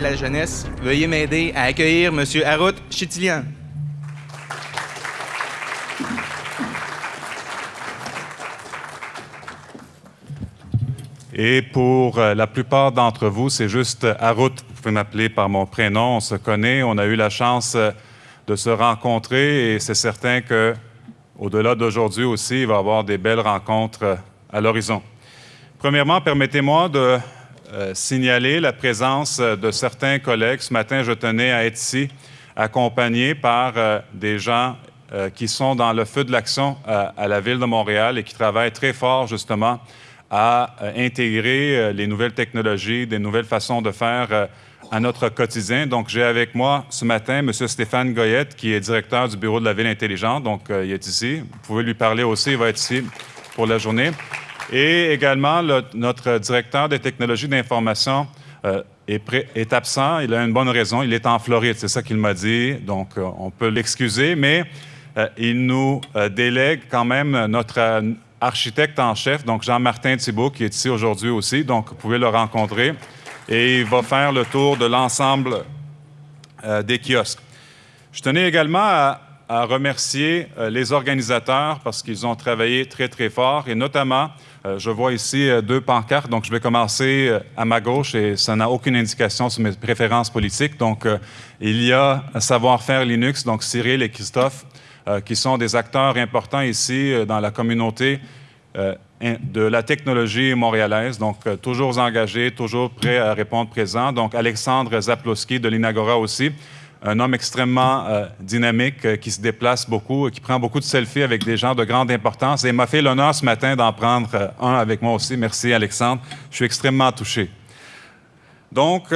de la jeunesse, veuillez m'aider à accueillir M. Harout Chitilian. Et pour euh, la plupart d'entre vous, c'est juste Harout. Vous pouvez m'appeler par mon prénom. On se connaît. On a eu la chance euh, de se rencontrer et c'est certain que au-delà d'aujourd'hui aussi, il va y avoir des belles rencontres euh, à l'horizon. Premièrement, permettez-moi de signaler la présence de certains collègues. Ce matin, je tenais à être ici, accompagné par des gens qui sont dans le feu de l'action à la Ville de Montréal et qui travaillent très fort, justement, à euh, intégrer euh, les nouvelles technologies, des nouvelles façons de faire euh, à notre quotidien. Donc, j'ai avec moi ce matin M. Stéphane Goyette, qui est directeur du Bureau de la Ville intelligente. Donc, il est ici. Vous pouvez lui parler aussi, il va être ici pour la journée. Et également, notre directeur des technologies d'information est, est, absent. Il a une bonne raison. Il est en Floride, c'est ça qu'il m'a dit. Donc, on peut l'excuser, mais il nous délègue quand même notre architecte en chef, donc Jean-Martin Thibault, qui est ici aujourd'hui aussi, donc vous pouvez le rencontrer. Et il va faire le tour de l'ensemble euh, des kiosques. Je tenais également à, remercier euh, les organisateurs parce qu'ils ont travaillé très, très fort et notamment, euh, je vois ici deux pancartes, donc je vais commencer à ma gauche et ça n'a aucune indication sur mes préférences politiques. Donc, il y a Savoir-faire Linux, donc Cyril et Christophe euh, qui sont des acteurs importants ici euh, dans la communauté euh, de la technologie montréalaise, donc toujours engagés, toujours prêts à répondre présent. Donc Alexandre Zaplowski de l'Inagora aussi, un homme extrêmement dynamique qui se déplace beaucoup, qui prend beaucoup de selfies avec des gens de grande importance et m'a fait l'honneur ce matin d'en prendre un avec moi aussi. Merci Alexandre, je suis extrêmement touché. Donc,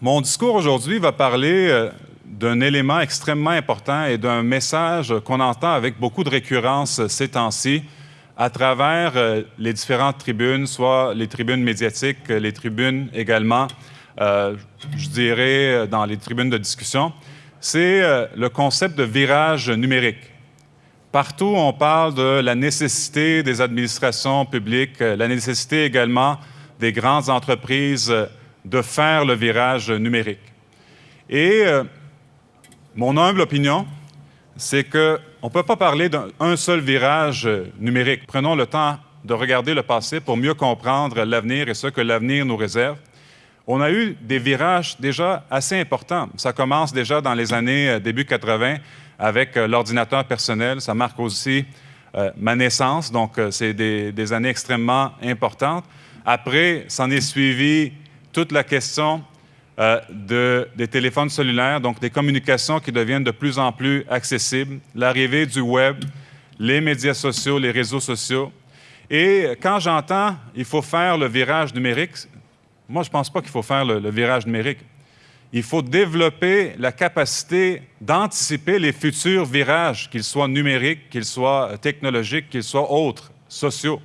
mon discours aujourd'hui va parler d'un élément extrêmement important et d'un message qu'on entend avec beaucoup de récurrence ces temps-ci à travers euh, les différentes tribunes, soit les tribunes médiatiques, les tribunes également, euh, je dirais, euh, dans les tribunes de discussion, c'est le concept de virage numérique. Partout, on parle de la nécessité des administrations publiques, la nécessité également des grandes entreprises de faire le virage numérique. Et mon humble opinion, c'est qu'on ne peut pas parler d'un seul virage numérique. Prenons le temps de regarder le passé pour mieux comprendre l'avenir et ce que l'avenir nous réserve. On a eu des virages déjà assez importants. Ça commence déjà dans les années euh, début 80 avec euh, l'ordinateur personnel. Ça marque aussi euh, ma naissance, donc c'est des, années extrêmement importantes. Après, s'en est suivi toute la question de, des téléphones cellulaires, donc des communications qui deviennent de plus en plus accessibles, l'arrivée du web, les médias sociaux, les réseaux sociaux. Et quand j'entends il faut faire le virage numérique, moi, je ne pense pas qu'il faut faire le, virage numérique. Il faut développer la capacité d'anticiper les futurs virages, qu'ils soient numériques, qu'ils soient technologiques, qu'ils soient autres, sociaux.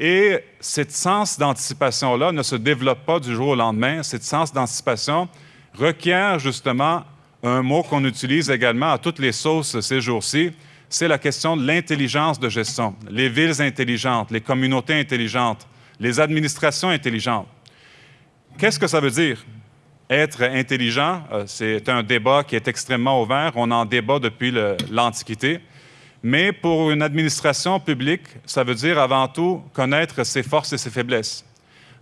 Et cette sens d'anticipation-là ne se développe pas du jour au lendemain. Cette sens d'anticipation requiert justement un mot qu'on utilise également à toutes les sauces ces jours-ci, c'est la question de l'intelligence de gestion. Les villes intelligentes, les communautés intelligentes, les administrations intelligentes. Qu'est-ce que ça veut dire? Être intelligent, euh, c'est un débat qui est extrêmement ouvert. On en débat depuis l'Antiquité. Mais pour une administration publique, ça veut dire avant tout connaître ses forces et ses faiblesses,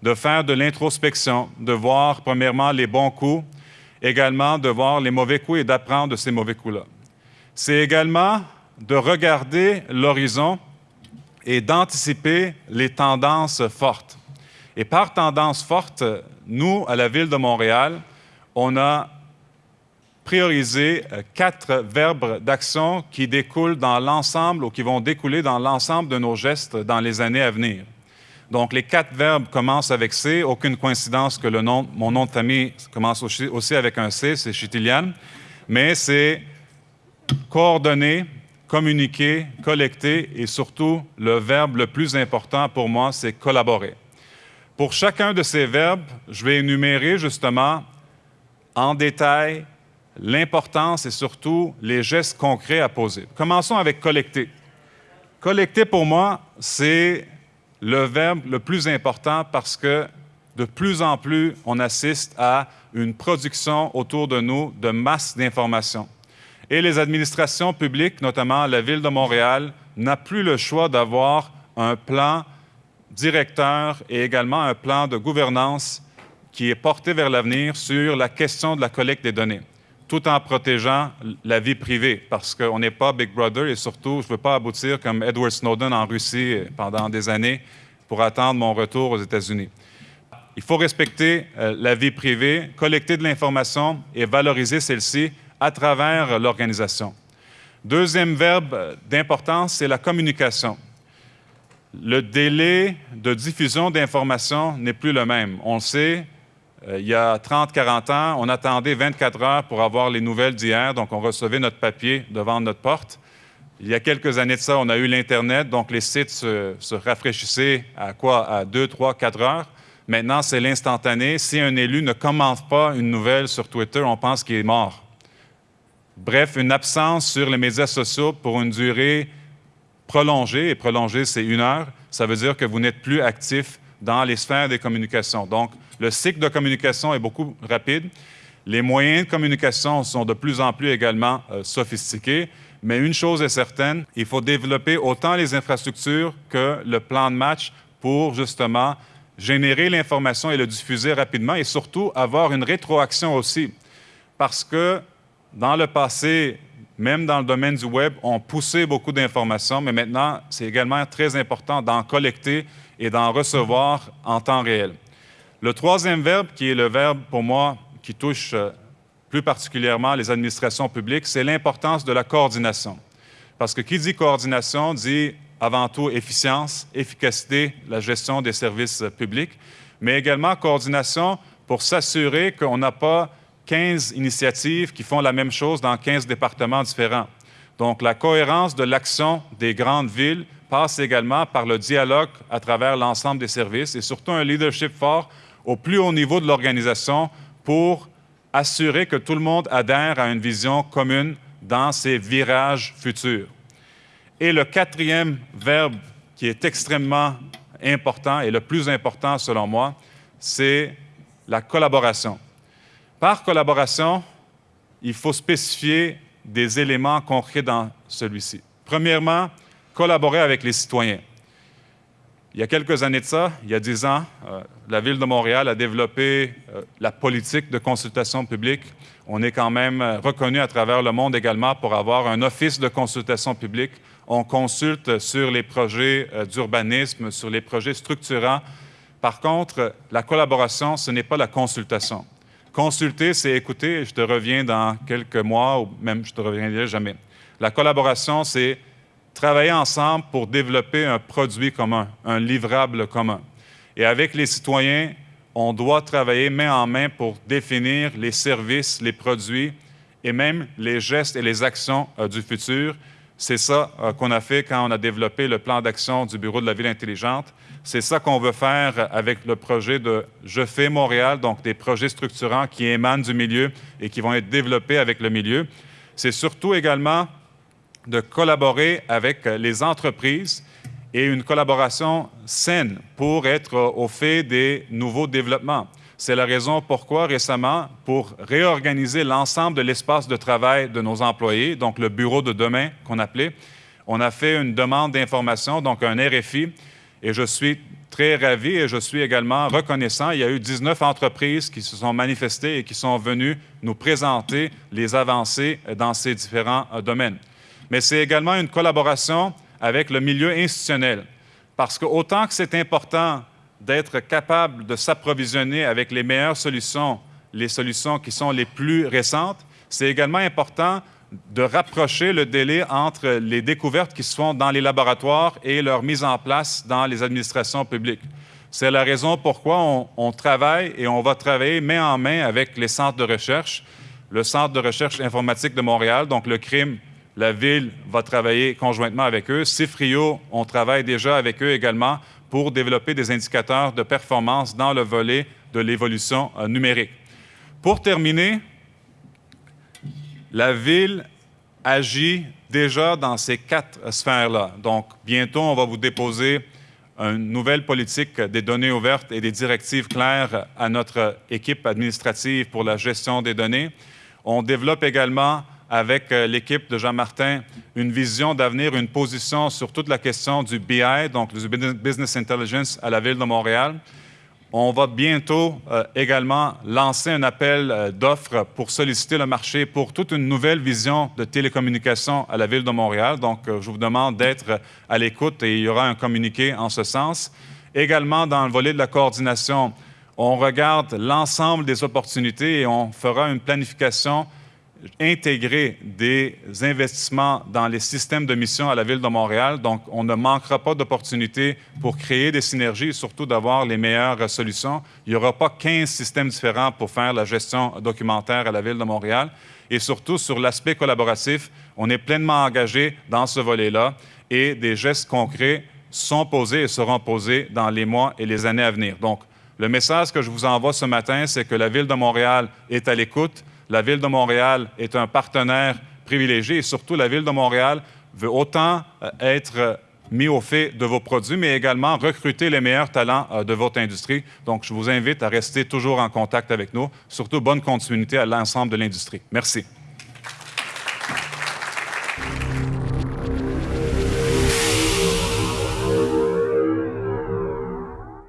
de faire de l'introspection, de voir premièrement les bons coups, également de voir les mauvais coups et d'apprendre de ces mauvais coups-là. C'est également de regarder l'horizon et d'anticiper les tendances fortes. Et par tendance forte, nous, à la Ville de Montréal, on a prioriser euh, quatre verbes d'action qui découlent dans l'ensemble ou qui vont découler dans l'ensemble de nos gestes dans les années à venir. Donc, les quatre verbes commencent avec C. Aucune coïncidence que le nom, mon nom de famille commence aussi avec un C, c'est Chitilian. Mais c'est coordonner, communiquer, collecter et surtout, le verbe le plus important pour moi, c'est collaborer. Pour chacun de ces verbes, je vais énumérer justement en détail l'importance et surtout les gestes concrets à poser. Commençons avec collecter. Collecter, pour moi, c'est le verbe le plus important parce que de plus en plus, on assiste à une production autour de nous de masse d'informations. Et les administrations publiques, notamment la Ville de Montréal, n'a plus le choix d'avoir un plan directeur et également un plan de gouvernance qui est porté vers l'avenir sur la question de la collecte des données, tout en protégeant la vie privée, parce qu'on n'est pas Big Brother et surtout, je ne veux pas aboutir comme Edward Snowden en Russie pendant des années pour attendre mon retour aux États-Unis. Il faut respecter euh, la vie privée, collecter de l'information et valoriser celle-ci à travers l'organisation. Deuxième verbe d'importance, c'est la communication le délai de diffusion d'informations n'est plus le même. On le sait, euh, il y a 30-40 ans, on attendait 24 heures pour avoir les nouvelles d'hier, donc on recevait notre papier devant notre porte. Il y a quelques années de ça, on a eu l'Internet, donc les sites se, rafraîchissaient à quoi? À 2, 3, 4 heures. Maintenant, c'est l'instantané. Si un élu ne commente pas une nouvelle sur Twitter, on pense qu'il est mort. Bref, une absence sur les médias sociaux pour une durée prolongé, et prolongé, c'est une heure, ça veut dire que vous n'êtes plus actif dans les sphères des communications. Donc, le cycle de communication est beaucoup rapide. Les moyens de communication sont de plus en plus également euh, sophistiqués, mais une chose est certaine, il faut développer autant les infrastructures que le plan de match pour justement générer l'information et le diffuser rapidement et surtout avoir une rétroaction aussi. Parce que dans le passé, même dans le domaine du Web, on poussé beaucoup d'informations, mais maintenant, c'est également très important d'en collecter et d'en recevoir en temps réel. Le troisième verbe, qui est le verbe pour moi qui touche euh, plus particulièrement les administrations publiques, c'est l'importance de la coordination. Parce que qui dit coordination dit avant tout efficience, efficacité, la gestion des services publics, mais également coordination pour s'assurer qu'on n'a pas 15 initiatives qui font la même chose dans 15 départements différents. Donc, la cohérence de l'action des grandes villes passe également par le dialogue à travers l'ensemble des services et surtout un leadership fort au plus haut niveau de l'organisation pour assurer que tout le monde adhère à une vision commune dans ces virages futurs. Et le quatrième verbe qui est extrêmement important et le plus important selon moi, c'est la collaboration. Par collaboration, il faut spécifier des éléments concrets dans celui-ci. Premièrement, collaborer avec les citoyens. Il y a quelques années de ça, il y a dix ans, euh, la Ville de Montréal a développé euh, la politique de consultation publique. On est quand même euh, reconnu à travers le monde également pour avoir un office de consultation publique. On consulte sur les projets d'urbanisme, sur les projets structurants. Par contre, la collaboration, ce n'est pas la consultation. Consulter, c'est écouter, je te reviens dans quelques mois ou même je te reviendrai jamais. La collaboration, c'est travailler ensemble pour développer un produit commun, un livrable commun. Et avec les citoyens, on doit travailler main en main pour définir les services, les produits et même les gestes et les actions euh, du futur. C'est ça euh, qu'on a fait quand on a développé le plan d'action du Bureau de la ville intelligente. C'est ça qu'on veut faire avec le projet de Je fais Montréal, donc des projets structurants qui émanent du milieu et qui vont être développés avec le milieu. C'est surtout également de collaborer avec les entreprises et une collaboration saine pour être au fait des nouveaux développements. C'est la raison pourquoi récemment, pour réorganiser l'ensemble de l'espace de travail de nos employés, donc le bureau de demain qu'on appelait, on a fait une demande d'information, donc un RFI, et je suis très ravi et je suis également reconnaissant. Il y a eu 19 entreprises qui se sont manifestées et qui sont venues nous présenter les avancées dans ces différents euh, domaines. Mais c'est également une collaboration avec le milieu institutionnel. Parce que autant que c'est important d'être capable de s'approvisionner avec les meilleures solutions, les solutions qui sont les plus récentes, c'est également important de rapprocher le délai entre les découvertes qui se font dans les laboratoires et leur mise en place dans les administrations publiques. C'est la raison pourquoi on, travaille et on va travailler main en main avec les centres de recherche, le Centre de recherche informatique de Montréal, donc le crime, la Ville va travailler conjointement avec eux. CIFRIO, on travaille déjà avec eux également pour développer des indicateurs de performance dans le volet de l'évolution euh, numérique. Pour terminer, la Ville agit déjà dans ces quatre sphères-là. Donc, bientôt, on va vous déposer une nouvelle politique des données ouvertes et des directives claires à notre équipe administrative pour la gestion des données. On développe également avec euh, l'équipe de Jean-Martin une vision d'avenir, une position sur toute la question du BI, donc du Business Intelligence à la Ville de Montréal. On va bientôt euh, également lancer un appel euh, d'offres pour solliciter le marché pour toute une nouvelle vision de télécommunication à la Ville de Montréal. Donc, je vous demande d'être à l'écoute et il y aura un communiqué en ce sens. Également, dans le volet de la coordination, on regarde l'ensemble des opportunités et on fera une planification intégrer des investissements dans les systèmes de mission à la Ville de Montréal. Donc, on ne manquera pas d'opportunités pour créer des synergies et surtout d'avoir les meilleures solutions. Il n'y aura pas 15 systèmes différents pour faire la gestion documentaire à la Ville de Montréal. Et surtout, sur l'aspect collaboratif, on est pleinement engagé dans ce volet-là et des gestes concrets sont posés et seront posés dans les mois et les années à venir. Donc, le message que je vous envoie ce matin, c'est que la Ville de Montréal est à l'écoute, la Ville de Montréal est un partenaire privilégié et surtout la Ville de Montréal veut autant euh, être mis au fait de vos produits, mais également recruter les meilleurs talents euh, de votre industrie. Donc, je vous invite à rester toujours en contact avec nous. Surtout, bonne continuité à l'ensemble de l'industrie. Merci.